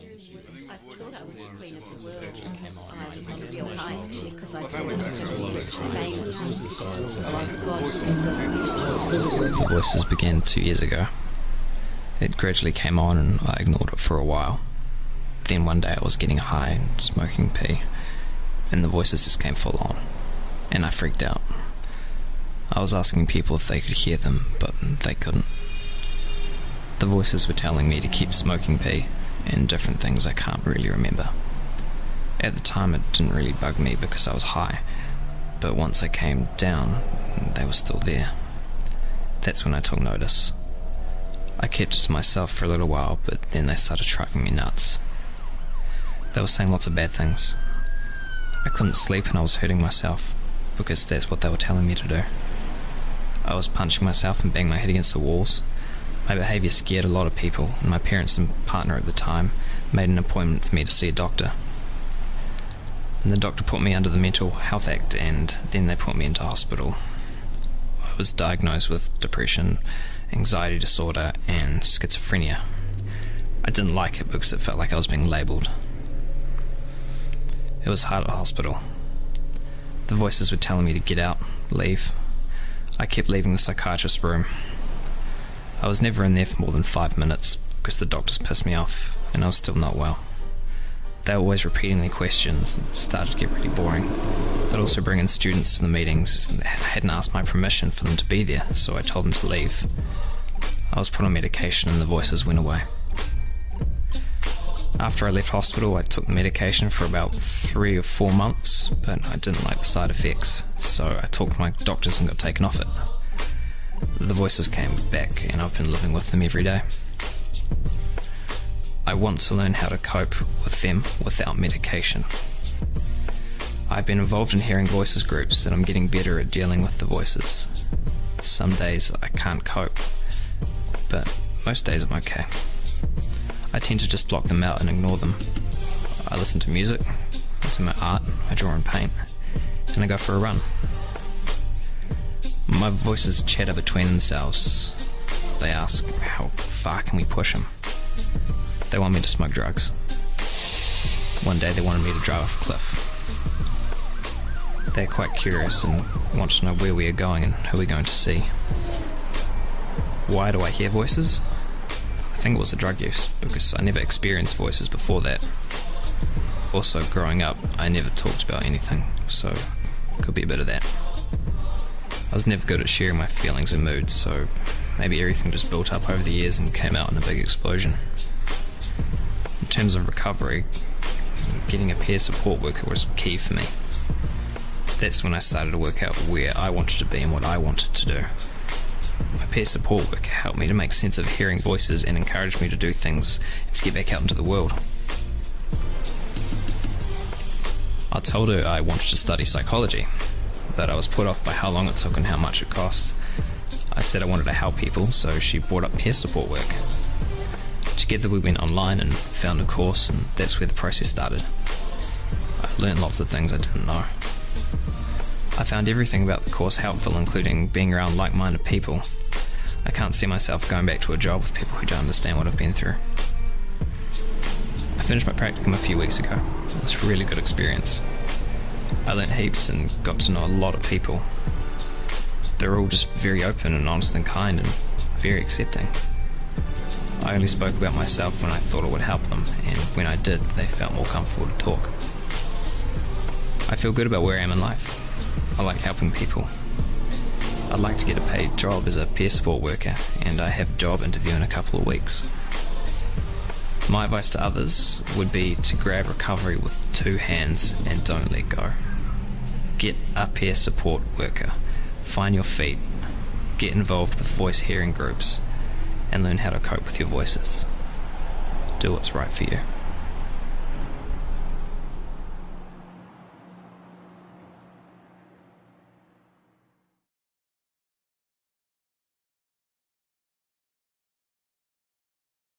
I thought I was the queen of the world. I was I I. The voices began two years ago. It gradually came on and I ignored it for a while. Then one day I was getting high and smoking P, and the voices just came full on, and I freaked out. I was asking people if they could hear them, but they couldn't. The voices were telling me to keep smoking P and different things I can't really remember. At the time, it didn't really bug me because I was high, but once I came down, they were still there. That's when I took notice. I kept it to myself for a little while, but then they started driving me nuts. They were saying lots of bad things. I couldn't sleep and I was hurting myself because that's what they were telling me to do. I was punching myself and banging my head against the walls. My behaviour scared a lot of people, and my parents and partner at the time made an appointment for me to see a doctor. And the doctor put me under the Mental Health Act, and then they put me into hospital. I was diagnosed with depression, anxiety disorder, and schizophrenia. I didn't like it because it felt like I was being labelled. It was hard at hospital. The voices were telling me to get out, leave. I kept leaving the psychiatrist's room. I was never in there for more than five minutes because the doctors pissed me off and I was still not well. They were always repeating their questions and started to get really boring. They'd also bring in students to the meetings and hadn't asked my permission for them to be there, so I told them to leave. I was put on medication and the voices went away. After I left hospital, I took the medication for about three or four months, but I didn't like the side effects, so I talked to my doctors and got taken off it. The voices came back, and I've been living with them every day. I want to learn how to cope with them without medication. I've been involved in hearing voices groups and I'm getting better at dealing with the voices. Some days I can't cope, but most days I'm okay. I tend to just block them out and ignore them. I listen to music, to my art, I draw and paint, and I go for a run. My voices chatter between themselves. They ask, how far can we push them? They want me to smoke drugs. One day they wanted me to drive off a cliff. They're quite curious and want to know where we are going and who we're going to see. Why do I hear voices? I think it was the drug use, because I never experienced voices before that. Also, growing up, I never talked about anything, so could be a bit of that. I was never good at sharing my feelings and moods, so maybe everything just built up over the years and came out in a big explosion. In terms of recovery, getting a peer support worker was key for me. That's when I started to work out where I wanted to be and what I wanted to do. My peer support worker helped me to make sense of hearing voices and encouraged me to do things and to get back out into the world. I told her I wanted to study psychology, but I was put off by how long it took and how much it cost. I said I wanted to help people, so she brought up peer support work. Together we went online and found a course, and that's where the process started. I learned lots of things I didn't know. I found everything about the course helpful, including being around like minded people. I can't see myself going back to a job with people who don't understand what I've been through. I finished my practicum a few weeks ago. It was a really good experience. I learnt heaps and got to know a lot of people. They're all just very open and honest and kind and very accepting. I only spoke about myself when I thought it would help them, and when I did, they felt more comfortable to talk. I feel good about where I am in life. I like helping people. I'd like to get a paid job as a peer support worker, and I have a job interview in a couple of weeks. My advice to others would be to grab recovery with two hands and don't let go. Get a peer support worker, find your feet, get involved with voice hearing groups, and learn how to cope with your voices. Do what's right for you.